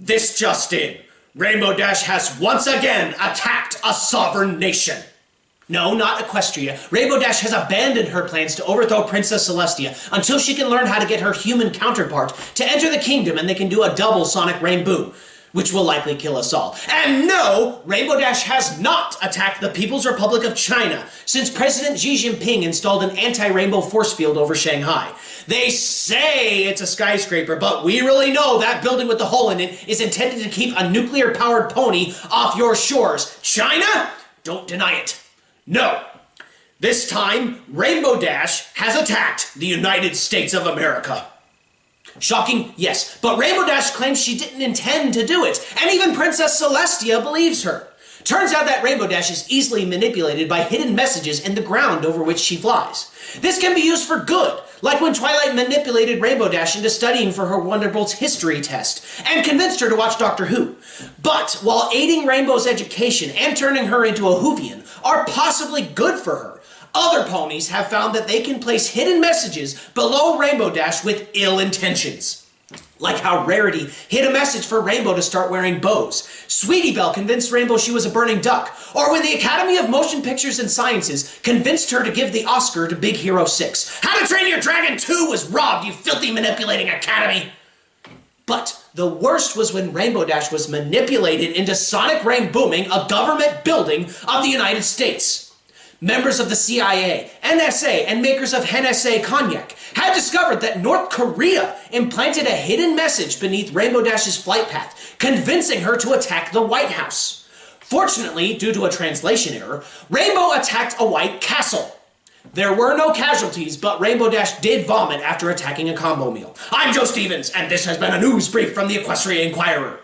This just in. Rainbow Dash has once again attacked a sovereign nation. No, not Equestria. Rainbow Dash has abandoned her plans to overthrow Princess Celestia until she can learn how to get her human counterpart to enter the kingdom and they can do a double sonic rainbow, which will likely kill us all. And no, Rainbow Dash has not attacked the People's Republic of China since President Xi Jinping installed an anti-rainbow force field over Shanghai. They say it's a skyscraper, but we really know that building with the hole in it is intended to keep a nuclear-powered pony off your shores. China? Don't deny it. No. This time, Rainbow Dash has attacked the United States of America. Shocking? Yes. But Rainbow Dash claims she didn't intend to do it, and even Princess Celestia believes her. Turns out that Rainbow Dash is easily manipulated by hidden messages in the ground over which she flies. This can be used for good, like when Twilight manipulated Rainbow Dash into studying for her Wonderbolt's history test, and convinced her to watch Doctor Who. But, while aiding Rainbow's education and turning her into a Whovian are possibly good for her, other ponies have found that they can place hidden messages below Rainbow Dash with ill intentions. Like how Rarity hid a message for Rainbow to start wearing bows. Sweetie Belle convinced Rainbow she was a burning duck. Or when the Academy of Motion Pictures and Sciences convinced her to give the Oscar to Big Hero 6. How to Train Your Dragon 2 was robbed, you filthy manipulating Academy! But the worst was when Rainbow Dash was manipulated into Sonic Rain Booming, a government building of the United States. Members of the CIA, NSA, and makers of Hennessy cognac had discovered that North Korea implanted a hidden message beneath Rainbow Dash's flight path, convincing her to attack the White House. Fortunately, due to a translation error, Rainbow attacked a White Castle. There were no casualties, but Rainbow Dash did vomit after attacking a combo meal. I'm Joe Stevens, and this has been a news brief from the Equestria Inquirer.